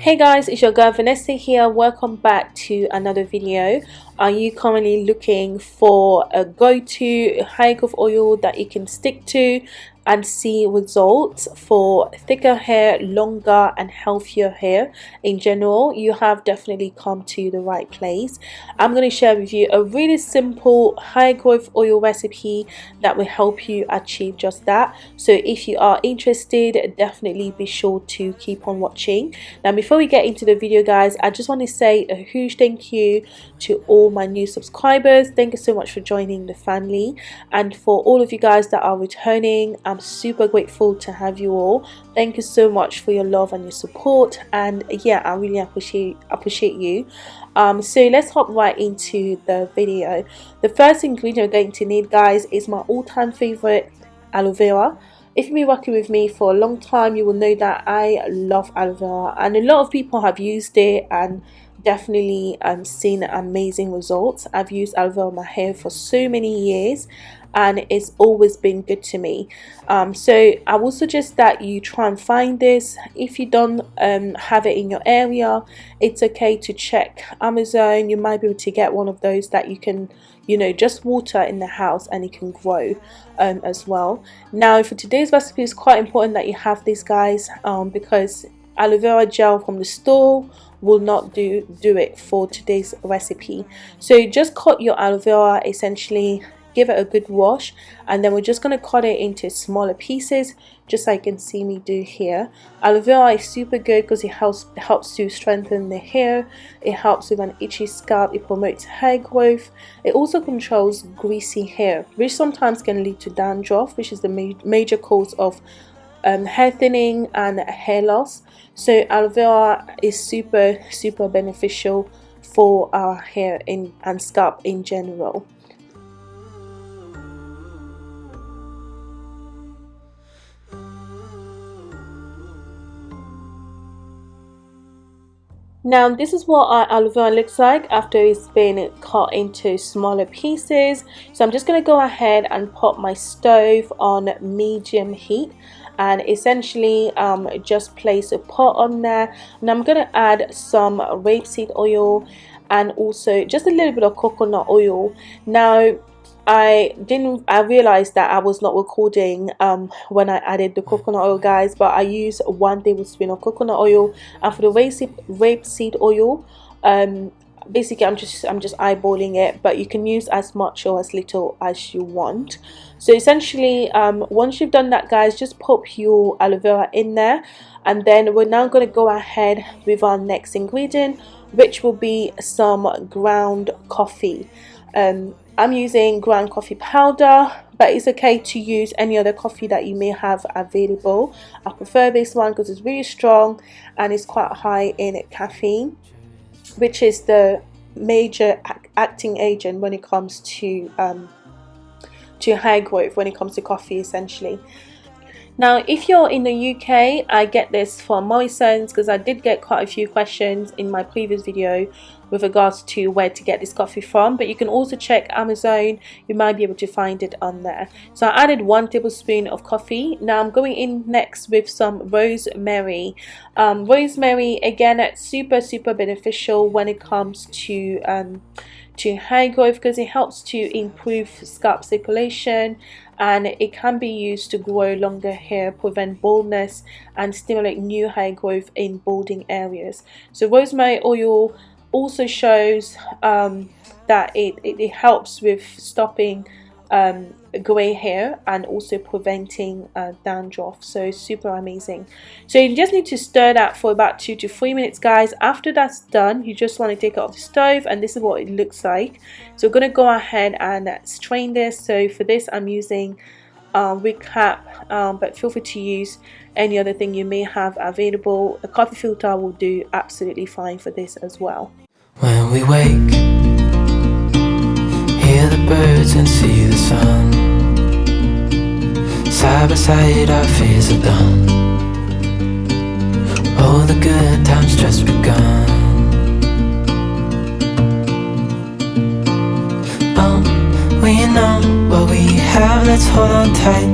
Hey guys, it's your girl Vanessa here. Welcome back to another video. Are you commonly looking for a go-to hair growth oil that you can stick to and see results for thicker hair longer and healthier hair? In general you have definitely come to the right place. I'm going to share with you a really simple hair growth oil recipe that will help you achieve just that. So if you are interested definitely be sure to keep on watching. Now before we get into the video guys i just want to say a huge thank you to all my new subscribers. Thank you so much for joining the family. And for all of you guys that are returning i'm super grateful to have you all. Thank you so much for your love and your support. And yeah i really appreciate appreciate you. Um, so let's hop right into the video. The first ingredient we're going to need guys is my all-time favorite aloe vera. If you've been working with me for a long time you will know that I love aloe vera. And a lot of people have used it and definitely um, seen amazing results. I've used aloe my hair for so many years and it's always been good to me. Um, so I will suggest that you try and find this. If you don't um, have it in your area it's okay to check Amazon. You might be able to get one of those that you can you know just water in the house and it can grow um, as well. Now for today's recipe it's quite important that you have these guys um, because aloe vera gel from the store will not do do it for today's recipe. So just cut your aloe vera essentially give it a good wash and then we're just going to cut it into smaller pieces just like you can see me do here. Aloe vera is super good because it helps helps to strengthen the hair. It helps with an itchy scalp. It promotes hair growth. It also controls greasy hair which sometimes can lead to dandruff which is the ma major cause of um, hair thinning and hair loss so aloe vera is super super beneficial for our hair in, and scalp in general Now this is what our aloe vera looks like after it's been cut into smaller pieces. So I'm just going to go ahead and put my stove on medium heat and essentially um, just place a pot on there and I'm to add some rapeseed oil and also just a little bit of coconut oil. Now I didn't I realized that I was not recording um, when I added the coconut oil guys but I use one tablespoon of coconut oil and for the rapeseed, rapeseed oil um, basically I'm just I'm just eyeballing it but you can use as much or as little as you want. So essentially um, once you've done that guys just pop your aloe vera in there and then we're now going to go ahead with our next ingredient which will be some ground coffee. Um, I'm using ground coffee powder but it's okay to use any other coffee that you may have available. I prefer this one because it's really strong and it's quite high in caffeine which is the major acting agent when it comes to um, to hair growth when it comes to coffee essentially now if you're in the UK I get this from Morrison's because I did get quite a few questions in my previous video with regards to where to get this coffee from but you can also check Amazon. You might be able to find it on there. So I added one tablespoon of coffee. Now I'm going in next with some rosemary. Um, rosemary again it's super super beneficial when it comes to um, to hair growth because it helps to improve scalp circulation and it can be used to grow longer hair, prevent baldness and stimulate new hair growth in balding areas. So rosemary oil also shows um, that it, it, it helps with stopping um, grey hair and also preventing uh, dandruff. So super amazing. So you just need to stir that for about two to three minutes guys. After that's done you just want to take it off the stove and this is what it looks like. So we're going to go ahead and strain this. So for this I'm using um, wig cap um, but feel free to use any other thing you may have available. A coffee filter will do absolutely fine for this as well. When we wake hear the birds and see sun. Side by side our fears are done. All the good times just begun. Oh, we know what we have, let's hold on tight.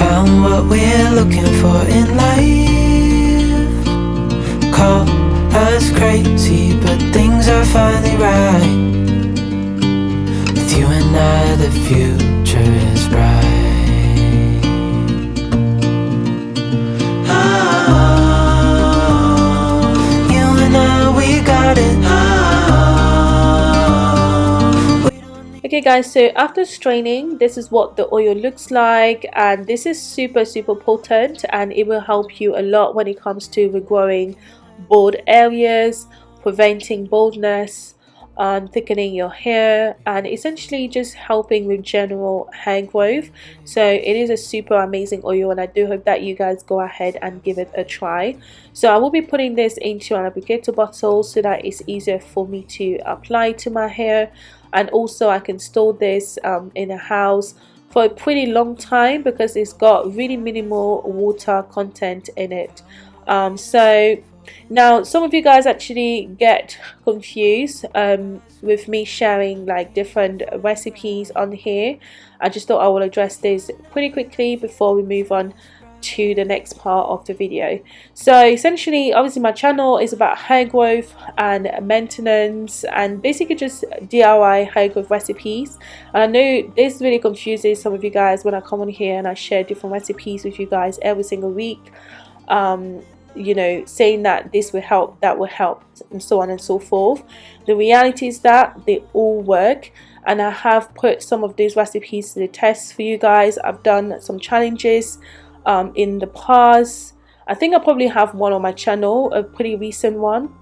Found what we're looking for in life. Call us crazy, but things are finally right. You and I, the future is bright. Oh, you and I, we got it. Okay guys, so after straining, this is what the oil looks like and this is super super potent and it will help you a lot when it comes to regrowing bald areas, preventing baldness, um, thickening your hair and essentially just helping with general hair growth. So it is a super amazing oil and I do hope that you guys go ahead and give it a try. So I will be putting this into an applicator bottle so that it's easier for me to apply to my hair and also I can store this um, in a house for a pretty long time because it's got really minimal water content in it um, so now some of you guys actually get confused um, with me sharing like different recipes on here. I just thought I will address this pretty quickly before we move on to the next part of the video. So essentially obviously my channel is about hair growth and maintenance and basically just DIY hair growth recipes. And I know this really confuses some of you guys when I come on here and I share different recipes with you guys every single week. Um, you know saying that this will help that will help and so on and so forth the reality is that they all work and I have put some of these recipes to the test for you guys I've done some challenges um, in the past. I think I probably have one on my channel, a pretty recent one.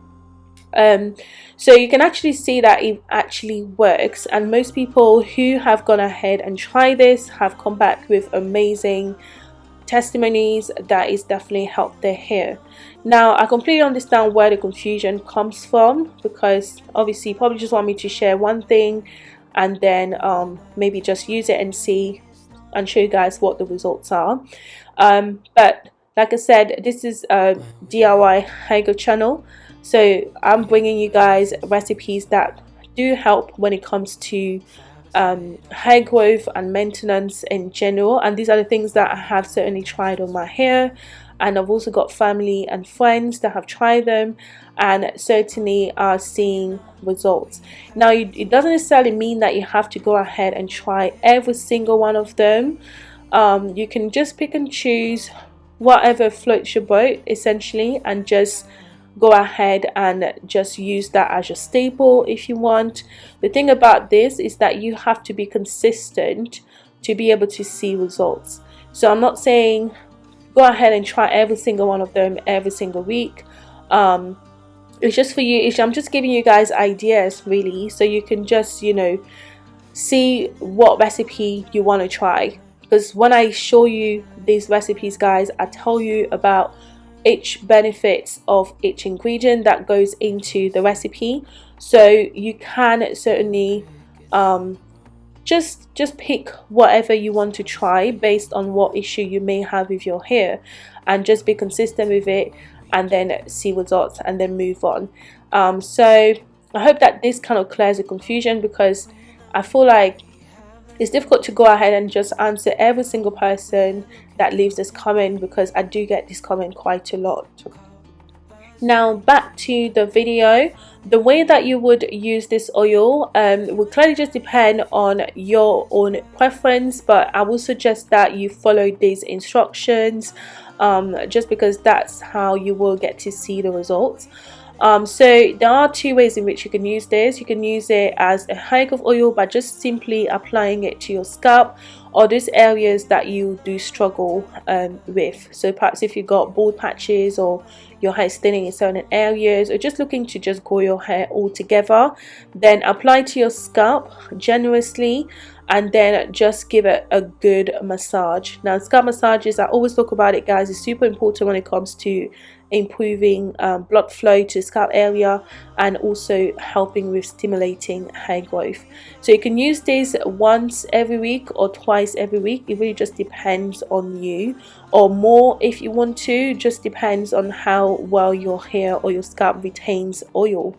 Um, so you can actually see that it actually works and most people who have gone ahead and tried this have come back with amazing testimonies that is definitely helped their hair. Now i completely understand where the confusion comes from because obviously probably just want me to share one thing and then um, maybe just use it and see and show you guys what the results are. Um, but like I said this is a DIY Haigo channel. So I'm bringing you guys recipes that do help when it comes to um, hair growth and maintenance in general. And these are the things that I have certainly tried on my hair. And I've also got family and friends that have tried them and certainly are seeing results. Now it doesn't necessarily mean that you have to go ahead and try every single one of them. Um, you can just pick and choose whatever floats your boat essentially and just go ahead and just use that as your staple if you want. The thing about this is that you have to be consistent to be able to see results. So I'm not saying go ahead and try every single one of them every single week. Um, it's just for you I'm just giving you guys ideas really so you can just you know see what recipe you want to try. Because when I show you these recipes guys I tell you about each benefits of each ingredient that goes into the recipe. So you can certainly um, just just pick whatever you want to try based on what issue you may have with your hair and just be consistent with it and then see results and then move on. Um, so I hope that this kind of clears the confusion because I feel like it's difficult to go ahead and just answer every single person that leaves this comment because I do get this comment quite a lot. Now back to the video. The way that you would use this oil um, will clearly just depend on your own preference but I will suggest that you follow these instructions um, just because that's how you will get to see the results um, so there are two ways in which you can use this. You can use it as a hike of oil by just simply applying it to your scalp or those areas that you do struggle um, with. So perhaps if you've got bald patches or your hair is thinning in certain areas or just looking to just grow your hair all together then apply to your scalp generously and then just give it a good massage. Now scalp massages I always talk about it guys it's super important when it comes to improving um, blood flow to the scalp area and also helping with stimulating hair growth. So you can use this once every week or twice every week. It really just depends on you. Or more if you want to just depends on how well your hair or your scalp retains oil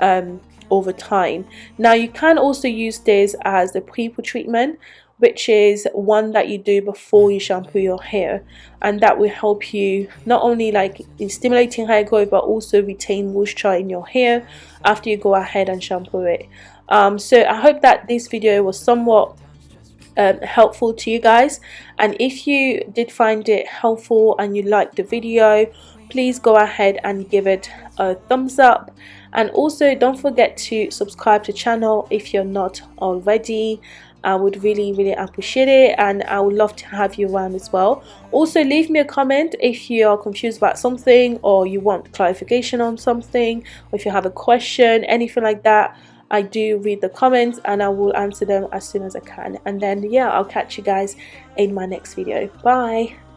um, over time. Now you can also use this as a pre treatment which is one that you do before you shampoo your hair. And that will help you not only like in stimulating hair growth but also retain moisture in your hair after you go ahead and shampoo it. Um, so I hope that this video was somewhat um, helpful to you guys. And if you did find it helpful and you liked the video please go ahead and give it a thumbs up. And also don't forget to subscribe to channel if you're not already I would really really appreciate it and I would love to have you around as well. Also leave me a comment if you're confused about something or you want clarification on something or if you have a question anything like that. I do read the comments and I will answer them as soon as I can. And then yeah I'll catch you guys in my next video. Bye